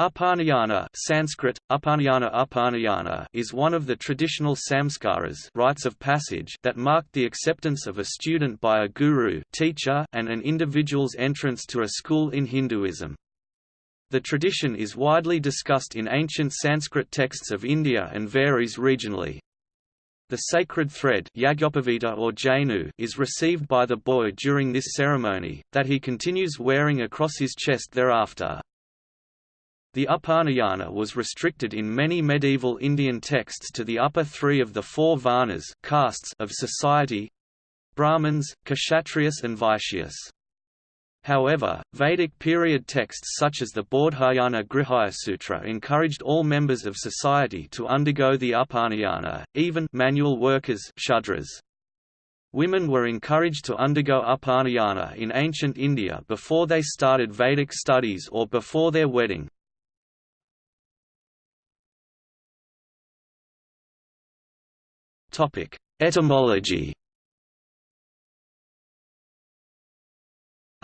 Upanayana Sanskrit, Upanayana Upanayana is one of the traditional samskaras rites of passage that marked the acceptance of a student by a guru teacher and an individual's entrance to a school in Hinduism. The tradition is widely discussed in ancient Sanskrit texts of India and varies regionally. The sacred thread or janu is received by the boy during this ceremony, that he continues wearing across his chest thereafter. The Upanayana was restricted in many medieval Indian texts to the upper three of the four varnas castes of society Brahmins, Kshatriyas and Vaishyas. However, Vedic period texts such as the Bodhayana Grihya encouraged all members of society to undergo the Upanayana, even manual workers Shudras. Women were encouraged to undergo Upanayana in ancient India before they started Vedic studies or before their wedding. Etymology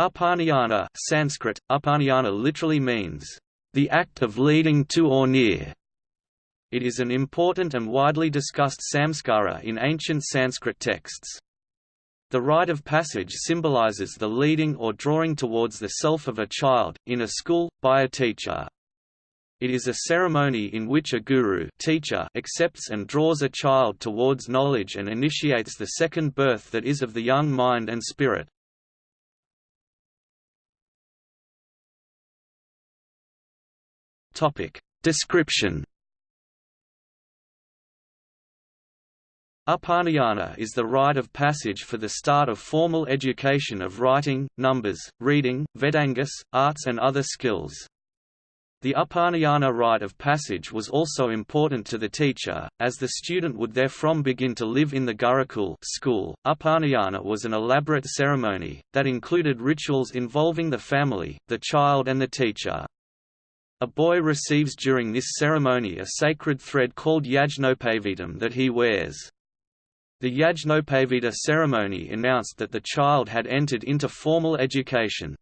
Upanayana Sanskrit, Upanayana literally means, "...the act of leading to or near". It is an important and widely discussed samskara in ancient Sanskrit texts. The rite of passage symbolizes the leading or drawing towards the self of a child, in a school, by a teacher. It is a ceremony in which a guru teacher accepts and draws a child towards knowledge and initiates the second birth that is of the young mind and spirit. Description Upanayana is the rite of passage for the start of formal education of writing, numbers, reading, Vedangas, arts and other skills. The Upanayana rite of passage was also important to the teacher, as the student would therefrom begin to live in the Gurukul school. Upanayana was an elaborate ceremony, that included rituals involving the family, the child and the teacher. A boy receives during this ceremony a sacred thread called Yajnopavitam that he wears. The Yajnopavita ceremony announced that the child had entered into formal education.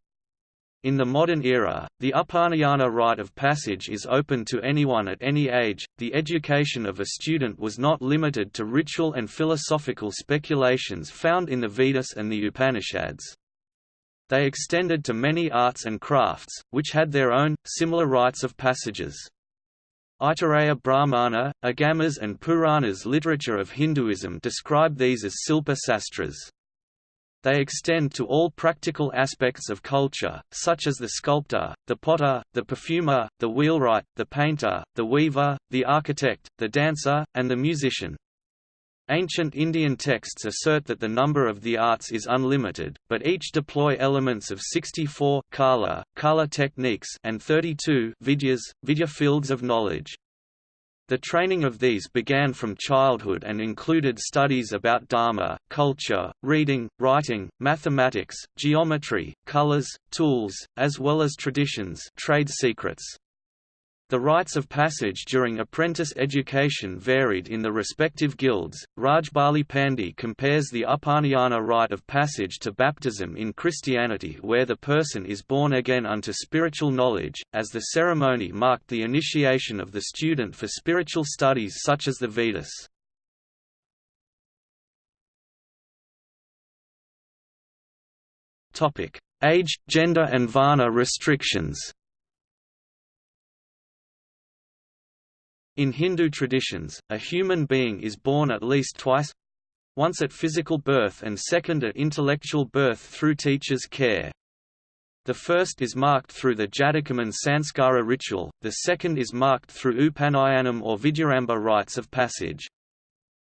In the modern era, the Upanayana rite of passage is open to anyone at any age. The education of a student was not limited to ritual and philosophical speculations found in the Vedas and the Upanishads. They extended to many arts and crafts, which had their own, similar rites of passages. Aitareya Brahmana, Agamas and Puranas literature of Hinduism describe these as Silpa Sastras. They extend to all practical aspects of culture, such as the sculptor, the potter, the perfumer, the wheelwright, the painter, the weaver, the architect, the dancer, and the musician. Ancient Indian texts assert that the number of the arts is unlimited, but each deploy elements of 64 kala, kala techniques and 32 vidyas, vidya fields of knowledge. The training of these began from childhood and included studies about Dharma, culture, reading, writing, mathematics, geometry, colors, tools, as well as traditions trade secrets. The rites of passage during apprentice education varied in the respective guilds. Rajbali Pandey compares the Upanayana rite of passage to baptism in Christianity, where the person is born again unto spiritual knowledge, as the ceremony marked the initiation of the student for spiritual studies such as the Vedas. Age, gender and varna restrictions In Hindu traditions, a human being is born at least twice once at physical birth and second at intellectual birth through teacher's care. The first is marked through the Jatakarman Sanskara ritual, the second is marked through Upanayanam or Vidyaramba rites of passage.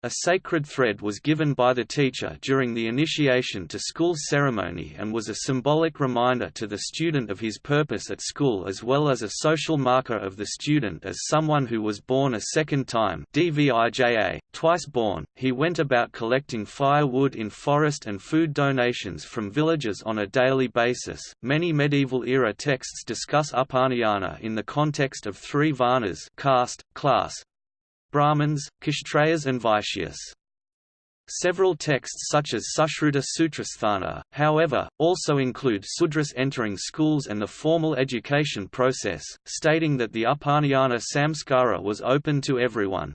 A sacred thread was given by the teacher during the initiation to school ceremony and was a symbolic reminder to the student of his purpose at school as well as a social marker of the student as someone who was born a second time DVIJA, twice born. He went about collecting firewood in forest and food donations from villagers on a daily basis. Many medieval era texts discuss Upanayana in the context of three varnas caste, class, Brahmins, Kshatriyas and Vaishyas. Several texts such as Sushruta Sutrasthana, however, also include Sudras entering schools and the formal education process, stating that the Upanayana samskara was open to everyone.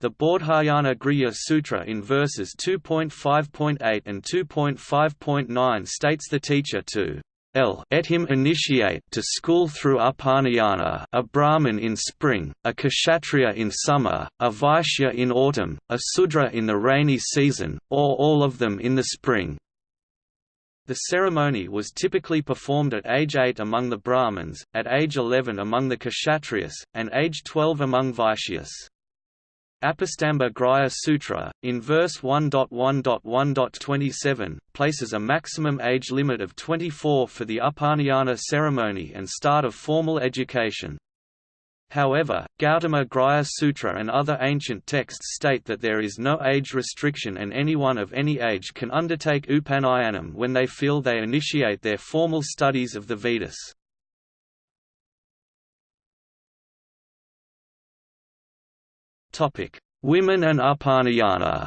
The Bodhayana Grihya Sutra in verses 2.5.8 and 2.5.9 states the teacher to L et him initiate to school through Upanayana a Brahmin in spring, a Kshatriya in summer, a Vaishya in autumn, a Sudra in the rainy season, or all of them in the spring. The ceremony was typically performed at age 8 among the Brahmins, at age 11 among the Kshatriyas, and age 12 among Vaishyas. Apastamba Grihya Sutra, in verse 1.1.1.27, places a maximum age limit of 24 for the Upanayana ceremony and start of formal education. However, Gautama Grihya Sutra and other ancient texts state that there is no age restriction and anyone of any age can undertake Upanayanam when they feel they initiate their formal studies of the Vedas. Topic: Women and Upanayana.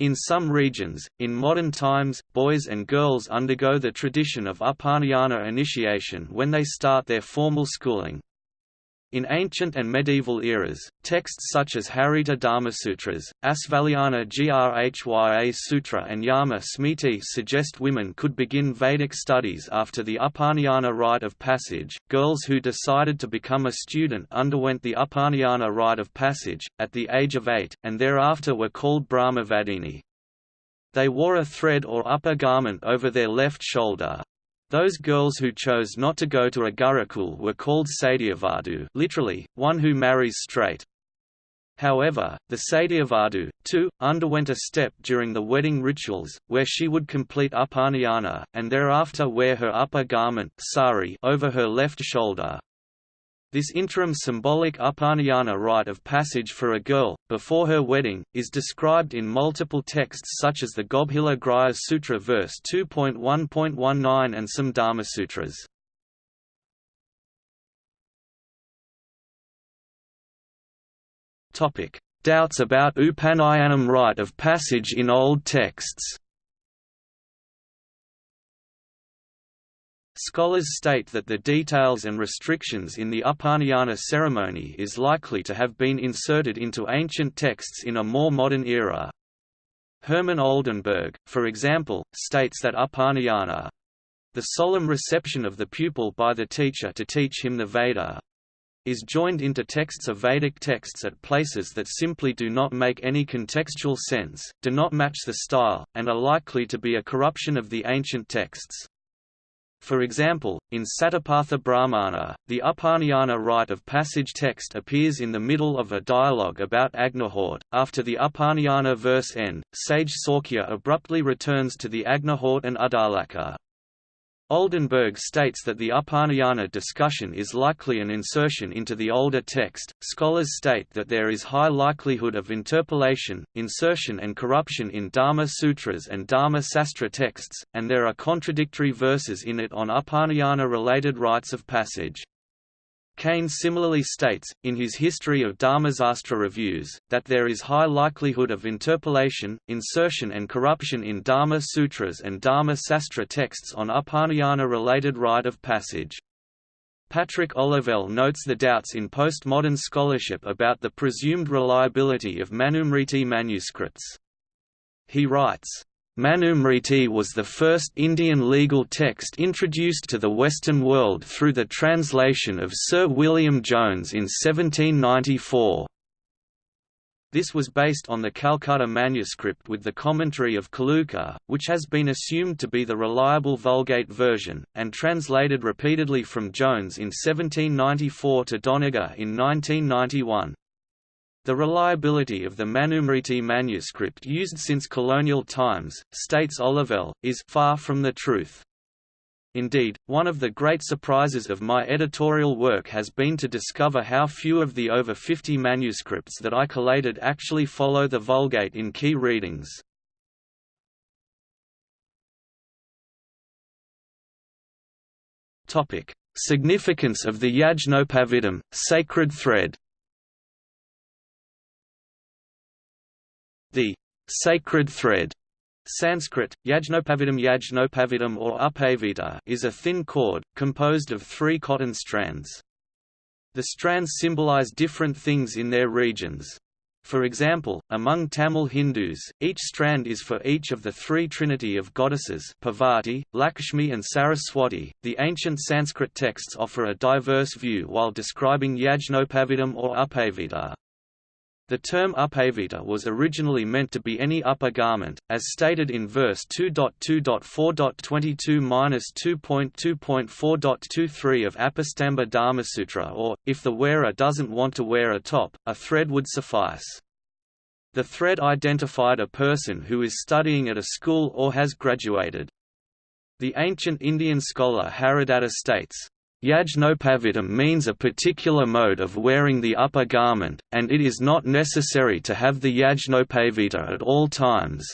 In some regions, in modern times, boys and girls undergo the tradition of Upanayana initiation when they start their formal schooling. In ancient and medieval eras, texts such as Harita Dharmasutras, Asvalayana Grhya Sutra and Yama Smriti suggest women could begin Vedic studies after the Upanayana rite of passage. Girls who decided to become a student underwent the Upanayana rite of passage, at the age of eight, and thereafter were called Brahmavadini. They wore a thread or upper garment over their left shoulder, those girls who chose not to go to a Gurukul were called Sadyovadhu literally, one who marries straight. However, the Sadyovadhu, too, underwent a step during the wedding rituals, where she would complete Upanayana, and thereafter wear her upper garment sari over her left shoulder. This interim symbolic Upanayana rite of passage for a girl, before her wedding, is described in multiple texts such as the Gobhila Grihya Sutra verse 2.1.19 and some Dharmasutras. Doubts about Upanayanam rite of passage in old texts Scholars state that the details and restrictions in the Upanayana ceremony is likely to have been inserted into ancient texts in a more modern era. Hermann Oldenberg, for example, states that Upanayana the solemn reception of the pupil by the teacher to teach him the Veda is joined into texts of Vedic texts at places that simply do not make any contextual sense, do not match the style, and are likely to be a corruption of the ancient texts. For example, in Satapatha Brahmana, the Upanayana rite of passage text appears in the middle of a dialogue about Agnihotra. After the Upanayana verse end, sage Saukya abruptly returns to the Agnihotra and Uddalaka. Oldenberg states that the Upanayana discussion is likely an insertion into the older text. Scholars state that there is high likelihood of interpolation, insertion, and corruption in Dharma Sutras and Dharma Sastra texts, and there are contradictory verses in it on Upanayana related rites of passage. Kane similarly states, in his History of Dharmasastra Reviews, that there is high likelihood of interpolation, insertion and corruption in Dharma Sutras and Dharma Sastra texts on Upanayana-related rite of passage. Patrick Olivelle notes the doubts in postmodern scholarship about the presumed reliability of Manusmriti manuscripts. He writes, Manusmriti was the first Indian legal text introduced to the Western world through the translation of Sir William Jones in 1794. This was based on the Calcutta manuscript with the commentary of Kulluka, which has been assumed to be the reliable Vulgate version, and translated repeatedly from Jones in 1794 to Doniger in 1991. The reliability of the Manusmriti manuscript used since colonial times, states Olivelle, is far from the truth. Indeed, one of the great surprises of my editorial work has been to discover how few of the over 50 manuscripts that I collated actually follow the Vulgate in key readings. Significance of the Yajnopavitam, sacred thread The sacred thread Sanskrit, Yajnopavitam Yajnopavitam or Upavita is a thin cord, composed of three cotton strands. The strands symbolize different things in their regions. For example, among Tamil Hindus, each strand is for each of the three trinity of goddesses Parvati, Lakshmi and Saraswati. The ancient Sanskrit texts offer a diverse view while describing Yajnopavitam or Upavita. The term upavita was originally meant to be any upper garment, as stated in verse 2.2.4.22-2.2.4.23 of Apastamba Dharmasutra or, if the wearer doesn't want to wear a top, a thread would suffice. The thread identified a person who is studying at a school or has graduated. The ancient Indian scholar Haradatta states, Yajnopavitam means a particular mode of wearing the upper garment, and it is not necessary to have the Yajnopavita at all times.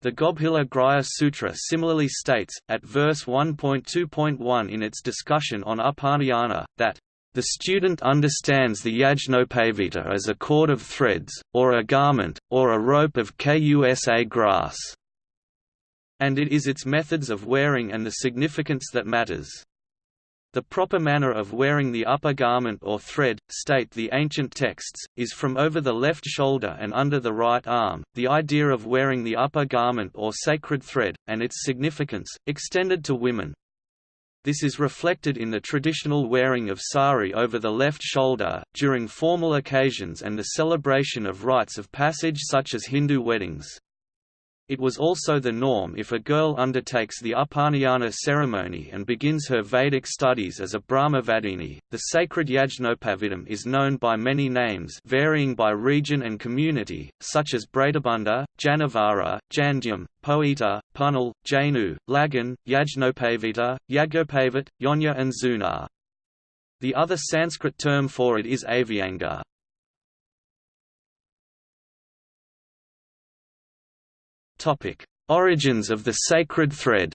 The Gobhila Grihya Sutra similarly states, at verse 1.2.1 in its discussion on Upanayana, that the student understands the Yajnopavita as a cord of threads, or a garment, or a rope of kusa grass, and it is its methods of wearing and the significance that matters. The proper manner of wearing the upper garment or thread, state the ancient texts, is from over the left shoulder and under the right arm. The idea of wearing the upper garment or sacred thread, and its significance, extended to women. This is reflected in the traditional wearing of sari over the left shoulder, during formal occasions and the celebration of rites of passage such as Hindu weddings. It was also the norm if a girl undertakes the Upanayana ceremony and begins her Vedic studies as a Brahmavadini. The sacred Yajnopavitam is known by many names varying by region and community, such as Bradabunda, Janavara, Jandyam, Poeta, Punal, Jainu, Lagan, Yajnopavita, Yagopavit, Yonya and Zunar. The other Sanskrit term for it is Avyanga. Topic: Origins of the sacred thread.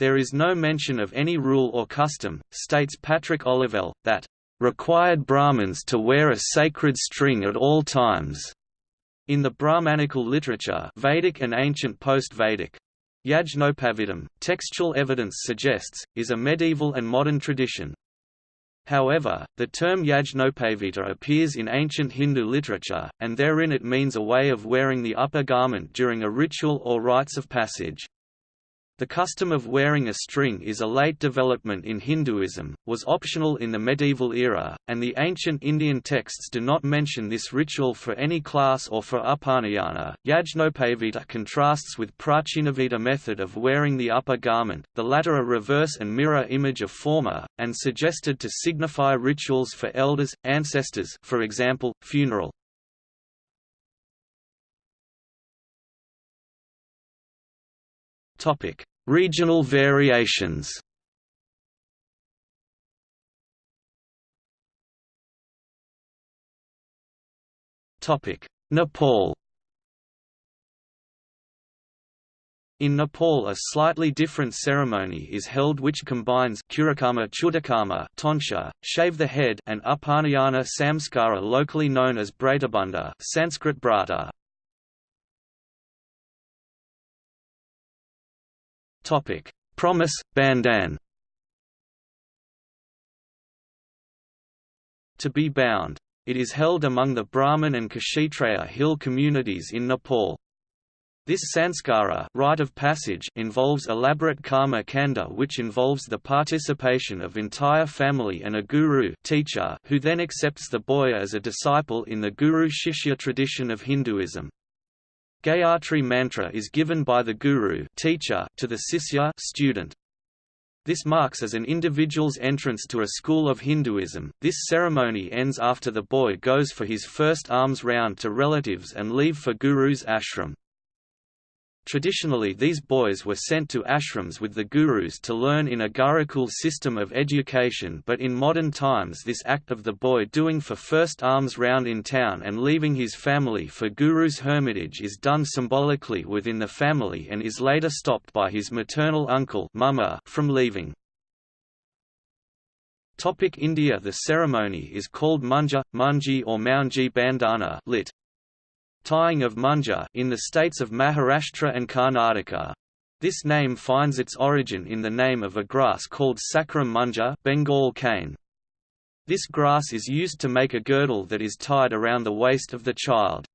There is no mention of any rule or custom, states Patrick Olivelle, that required Brahmins to wear a sacred string at all times. In the Brahmanical literature Vedic and ancient post-Vedic, Yajnopavitam, textual evidence suggests, is a medieval and modern tradition, However, the term Yajnopavita appears in ancient Hindu literature, and therein it means a way of wearing the upper garment during a ritual or rites of passage. The custom of wearing a string is a late development in Hinduism, was optional in the medieval era, and the ancient Indian texts do not mention this ritual for any class or for Upanayana. Yajnopavita contrasts with Prachinavita method of wearing the upper garment, the latter a reverse and mirror image of former, and suggested to signify rituals for elders, ancestors for example, funeral. Topic: Regional variations. Topic: Nepal. In Nepal a slightly different ceremony is held which combines Kurikama Chudakarma tonsure, shave the head and Upanayana samskara locally known as Bratabunda Sanskrit brata. Topic: Promise Bandan. To be bound. It is held among the Brahmin and Kshatriya hill communities in Nepal. This sanskara rite of passage involves elaborate karma kanda which involves the participation of entire family and a guru teacher who then accepts the boy as a disciple in the guru-shishya tradition of Hinduism. Gayatri mantra is given by the guru teacher to the sisya student. This marks as an individual's entrance to a school of Hinduism. This ceremony ends after the boy goes for his first alms round to relatives and leave for Guru's ashram. Traditionally these boys were sent to ashrams with the gurus to learn in a Gurukul system of education but in modern times this act of the boy doing for first arms round in town and leaving his family for Guru's hermitage is done symbolically within the family and is later stopped by his maternal uncle from leaving. Topic India The ceremony is called Munja, Munji or Mounji Bandhana lit. Tying of Munja in the states of Maharashtra and Karnataka. This name finds its origin in the name of a grass called Saccharum Munja Bengal cane. This grass is used to make a girdle that is tied around the waist of the child.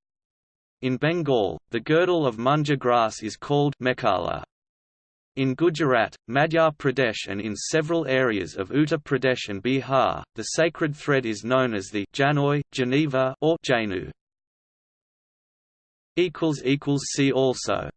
In Bengal, the girdle of Munja grass is called Mekhala. In Gujarat, Madhya Pradesh and in several areas of Uttar Pradesh and Bihar, the sacred thread is known as the Janoi, Geneva or Janu. See also